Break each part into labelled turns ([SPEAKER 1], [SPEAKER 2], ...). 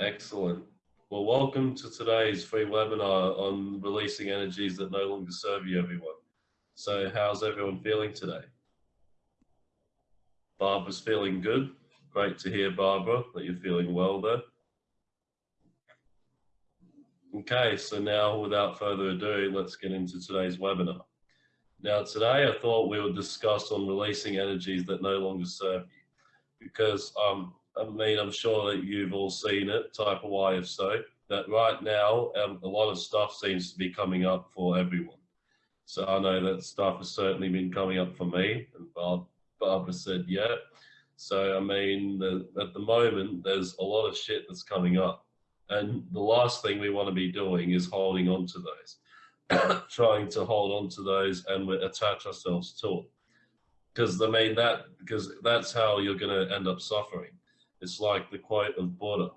[SPEAKER 1] Excellent. Well, welcome to today's free webinar on releasing energies that no longer serve you, everyone. So how's everyone feeling today? Barbara's feeling good. Great to hear, Barbara, that you're feeling well there. Okay, so now without further ado, let's get into today's webinar. Now today I thought we would discuss on releasing energies that no longer serve you because um, I mean, I'm sure that you've all seen it, type of why if so, that right now um, a lot of stuff seems to be coming up for everyone. So I know that stuff has certainly been coming up for me, and Barb, Barbara said, yeah. So, I mean, the, at the moment, there's a lot of shit that's coming up. And the last thing we want to be doing is holding on to those, trying to hold on to those and attach ourselves to it. Because, I mean, that, because that's how you're going to end up suffering it's like the quote of Buddha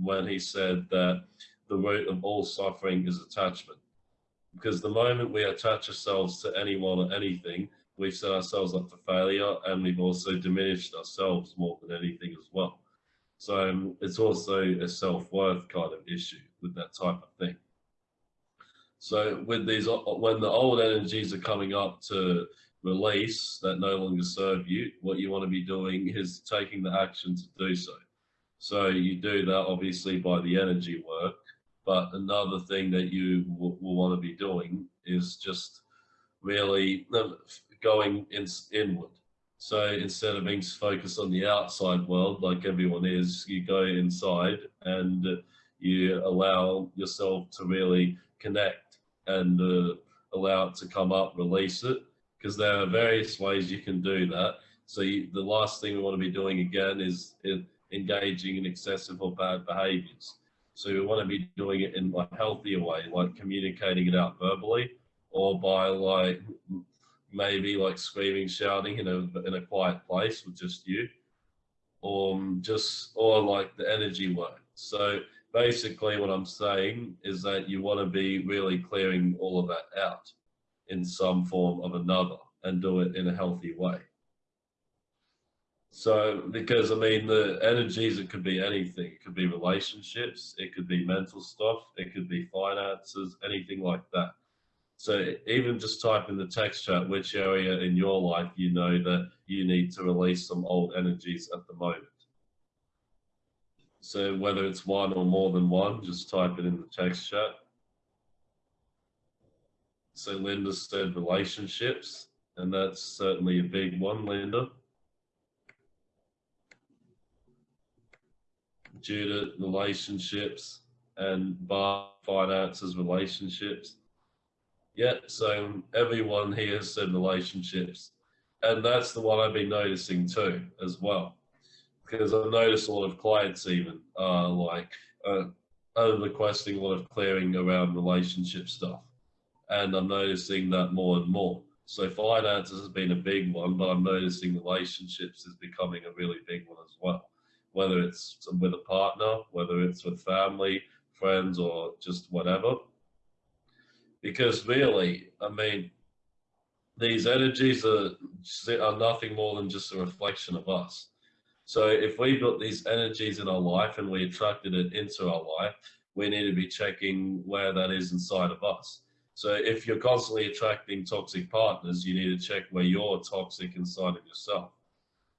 [SPEAKER 1] when he said that the root of all suffering is attachment. Because the moment we attach ourselves to anyone or anything, we've set ourselves up for failure and we've also diminished ourselves more than anything as well. So um, it's also a self-worth kind of issue with that type of thing. So with these, when the old energies are coming up to release that no longer serve you, what you want to be doing is taking the action to do so. So you do that obviously by the energy work, but another thing that you will, will want to be doing is just really um, going in, inward. So instead of being focused on the outside world like everyone is, you go inside and you allow yourself to really connect and uh, allow it to come up, release it, because there are various ways you can do that. So you, the last thing we want to be doing again is in, engaging in excessive or bad behaviors. So we want to be doing it in a healthier way, like communicating it out verbally or by like maybe like screaming, shouting in a, in a quiet place with just you or just, or like the energy work. So basically what I'm saying is that you want to be really clearing all of that out in some form of another and do it in a healthy way. So, because I mean, the energies, it could be anything. It could be relationships, it could be mental stuff, it could be finances, anything like that. So even just type in the text chat which area in your life you know that you need to release some old energies at the moment. So whether it's one or more than one, just type it in the text chat. So Linda said relationships, and that's certainly a big one, Linda. Judith, relationships, and Bar, finances, relationships. Yeah, so everyone here said relationships. And that's the one I've been noticing too, as well. Because I've noticed a lot of clients even uh, like uh, are requesting a lot of clearing around relationship stuff and I'm noticing that more and more. So finances has been a big one, but I'm noticing relationships is becoming a really big one as well. Whether it's with a partner, whether it's with family, friends, or just whatever. Because really, I mean, these energies are, are nothing more than just a reflection of us. So if we built these energies in our life and we attracted it into our life, we need to be checking where that is inside of us. So if you're constantly attracting toxic partners, you need to check where you're toxic inside of yourself.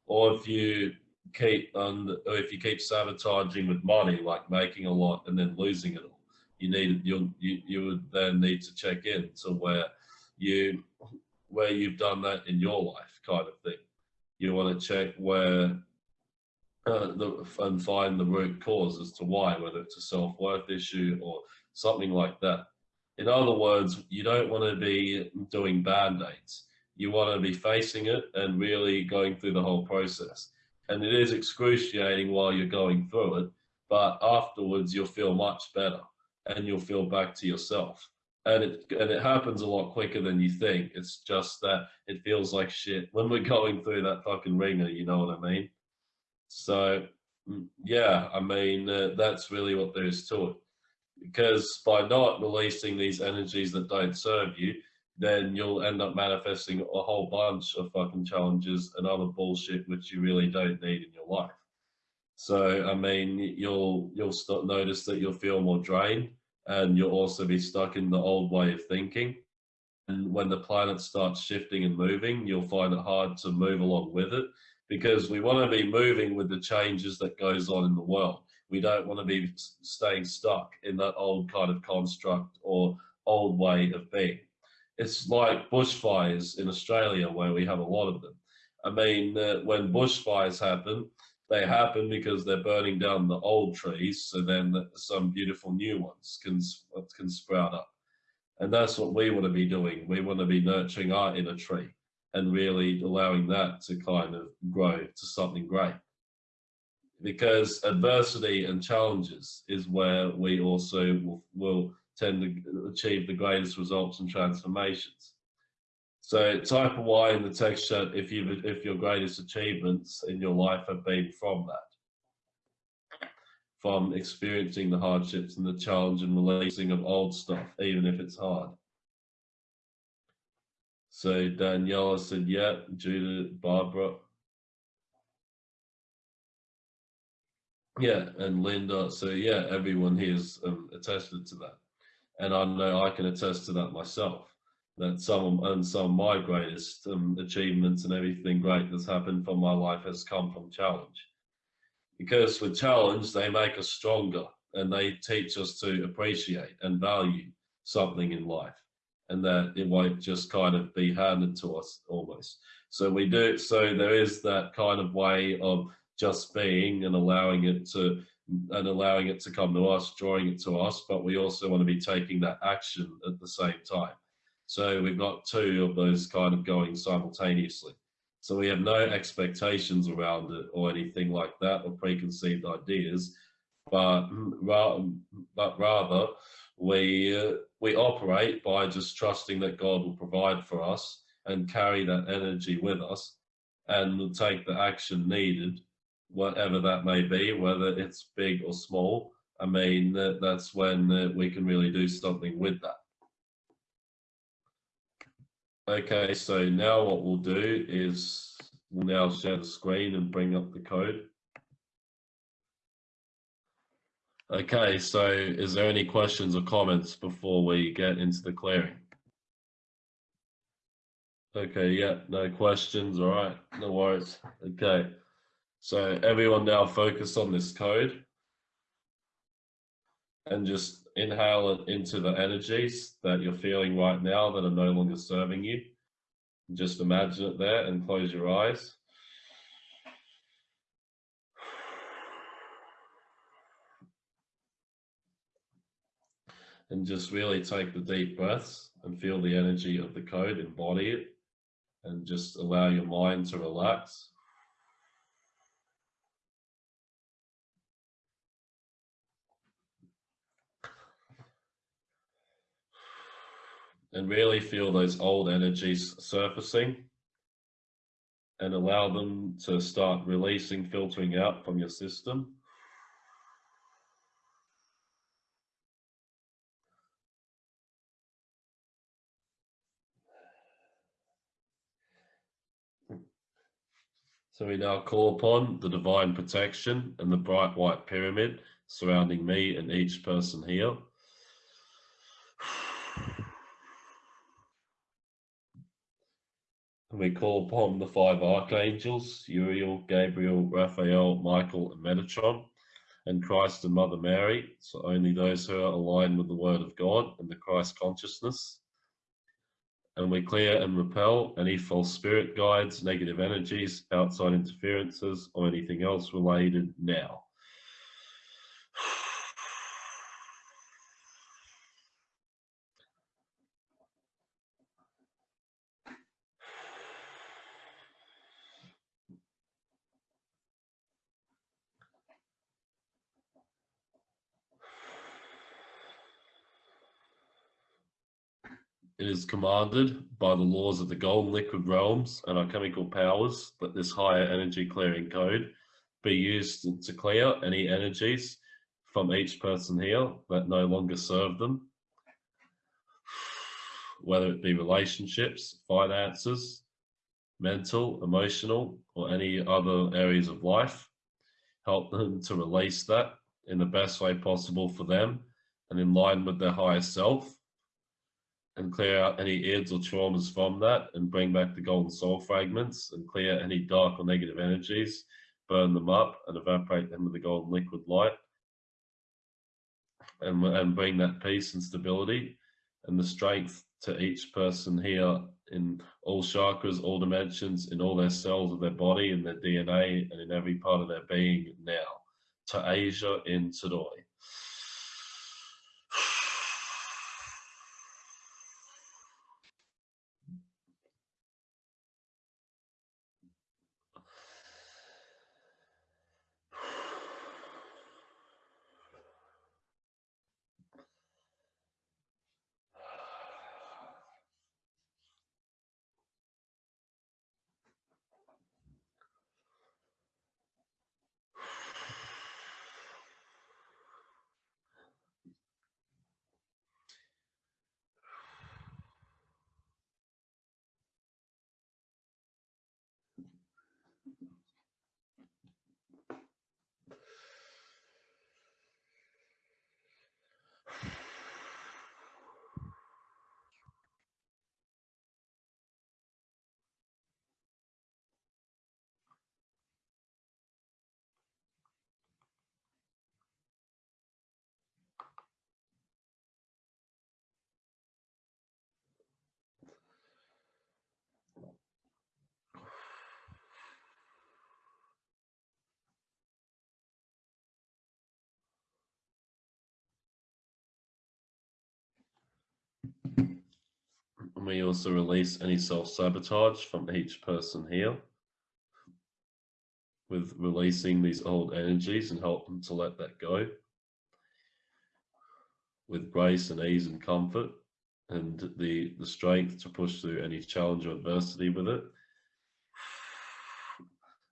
[SPEAKER 1] Or if you keep um, or if you keep sabotaging with money, like making a lot and then losing it all, you need you you would then need to check in to where you where you've done that in your life, kind of thing. You want to check where uh, the, and find the root cause as to why, whether it's a self worth issue or something like that. In other words, you don't want to be doing band-aids. You want to be facing it and really going through the whole process. And it is excruciating while you're going through it, but afterwards you'll feel much better and you'll feel back to yourself. And it, and it happens a lot quicker than you think. It's just that it feels like shit when we're going through that fucking ringer, you know what I mean? So, mm, yeah, I mean, uh, that's really what there is to it because by not releasing these energies that don't serve you, then you'll end up manifesting a whole bunch of fucking challenges and other bullshit which you really don't need in your life. So I mean, you'll you'll start notice that you'll feel more drained, and you'll also be stuck in the old way of thinking. And when the planet starts shifting and moving, you'll find it hard to move along with it because we want to be moving with the changes that goes on in the world. We don't want to be staying stuck in that old kind of construct or old way of being. It's like bushfires in Australia where we have a lot of them. I mean, uh, when bushfires happen, they happen because they're burning down the old trees, so then some beautiful new ones can, can sprout up. And that's what we want to be doing. We want to be nurturing our inner tree and really allowing that to kind of grow to something great. Because adversity and challenges is where we also will, will tend to achieve the greatest results and transformations. So type a Y in the text chat if you if your greatest achievements in your life have been from that. From experiencing the hardships and the challenge and releasing of old stuff, even if it's hard. So Daniela said, yeah, Judith, Barbara. Yeah, and Linda. So yeah, everyone here's um, attested to that. And I know I can attest to that myself that some and some of my greatest um, achievements and everything great that's happened from my life has come from challenge. Because with challenge, they make us stronger and they teach us to appreciate and value something in life and that it won't just kind of be handed to us almost. So we do, so there is that kind of way of just being and allowing it to and allowing it to come to us, drawing it to us, but we also want to be taking that action at the same time. So we've got two of those kind of going simultaneously. So we have no expectations around it or anything like that or preconceived ideas, but, but rather we, we operate by just trusting that God will provide for us and carry that energy with us and will take the action needed, whatever that may be, whether it's big or small. I mean, that's when uh, we can really do something with that. Okay, so now what we'll do is we'll now share the screen and bring up the code. Okay, so is there any questions or comments before we get into the clearing? Okay, yeah, no questions, all right, no worries. Okay, so everyone now focus on this code and just inhale it into the energies that you're feeling right now that are no longer serving you. Just imagine it there and close your eyes. And just really take the deep breaths and feel the energy of the code, embody it, and just allow your mind to relax. and really feel those old energies surfacing and allow them to start releasing, filtering out from your system. So we now call upon the divine protection and the bright white pyramid surrounding me and each person here. And we call upon the five archangels, Uriel, Gabriel, Raphael, Michael, and Metatron, and Christ and Mother Mary, so only those who are aligned with the Word of God and the Christ consciousness. And we clear and repel any false spirit guides, negative energies, outside interferences, or anything else related now. Is commanded by the laws of the golden liquid realms and our chemical powers that this higher energy clearing code be used to clear any energies from each person here that no longer serve them, whether it be relationships, finances, mental, emotional, or any other areas of life. help them to release that in the best way possible for them and in line with their higher self and clear out any ids or traumas from that and bring back the golden soul fragments and clear any dark or negative energies, burn them up and evaporate them with the golden liquid light and, and bring that peace and stability and the strength to each person here in all chakras, all dimensions, in all their cells of their body, in their DNA, and in every part of their being now. To Asia in Tadoi. And we also release any self-sabotage from each person here with releasing these old energies and help them to let that go with grace and ease and comfort and the, the strength to push through any challenge or adversity with it.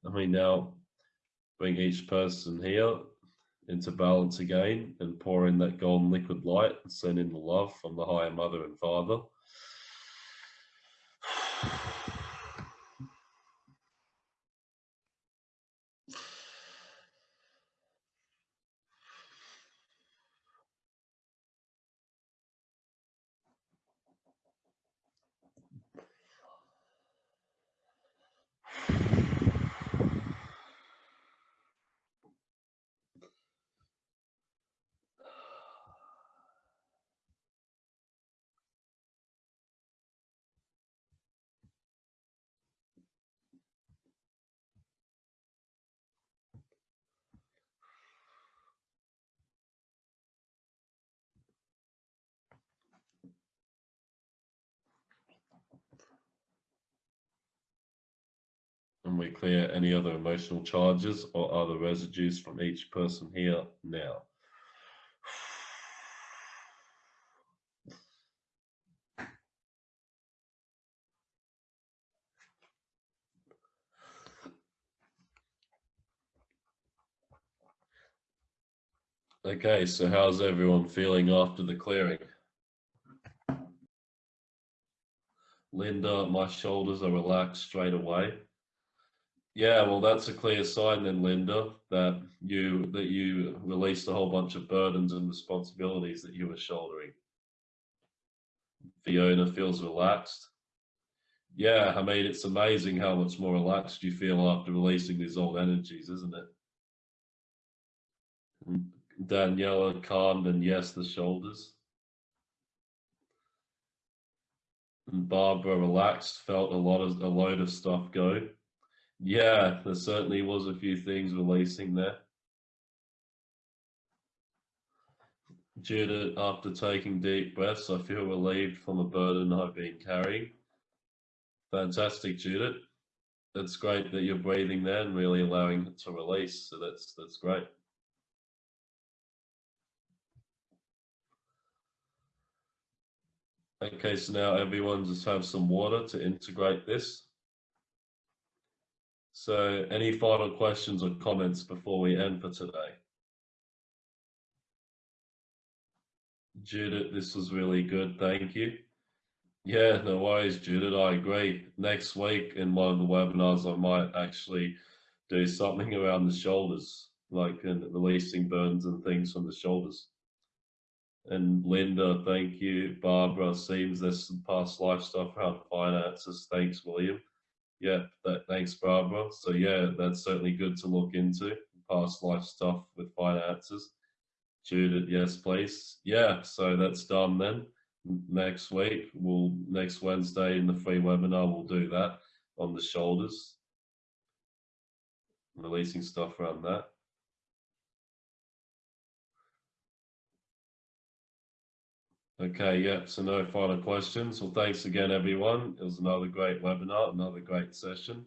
[SPEAKER 1] I mean, now bring each person here into balance again and pour in that golden liquid light and send in the love from the higher mother and father. And we clear any other emotional charges or other residues from each person here now. Okay, so how's everyone feeling after the clearing? Linda, my shoulders are relaxed straight away. Yeah, well, that's a clear sign then, Linda, that you that you released a whole bunch of burdens and responsibilities that you were shouldering. Fiona feels relaxed. Yeah, I mean, it's amazing how much more relaxed you feel after releasing these old energies, isn't it? Daniela calmed and yes, the shoulders. And Barbara relaxed, felt a lot of a load of stuff go. Yeah, there certainly was a few things releasing there. Judith, after taking deep breaths, I feel relieved from a burden I've been carrying. Fantastic, Judith. That's great that you're breathing there and really allowing it to release. So that's that's great. Okay, so now everyone just have some water to integrate this. So any final questions or comments before we end for today? Judith, this was really good. Thank you. Yeah, no worries, Judith. I agree. Next week in one of the webinars, I might actually do something around the shoulders like releasing burns and things from the shoulders. And Linda, thank you. Barbara, seems there's some past life stuff around finances. Thanks, William. Yeah, that, thanks, Barbara. So yeah, that's certainly good to look into past life stuff with finances. Judith, yes, please. Yeah, so that's done then. Next week, we'll next Wednesday in the free webinar, we'll do that on the shoulders. Releasing stuff around that. Okay, yeah, so no final questions. Well, thanks again, everyone. It was another great webinar, another great session.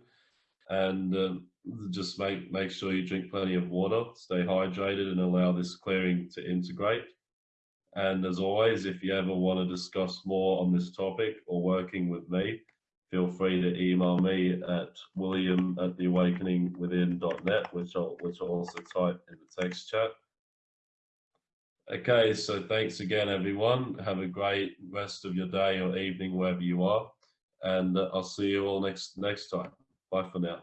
[SPEAKER 1] And um, just make, make sure you drink plenty of water, stay hydrated and allow this clearing to integrate. And as always, if you ever want to discuss more on this topic or working with me, feel free to email me at william at theawakeningwithin.net, which I'll, which I'll also type in the text chat. Okay, so thanks again, everyone. Have a great rest of your day or evening, wherever you are. And I'll see you all next next time. Bye for now.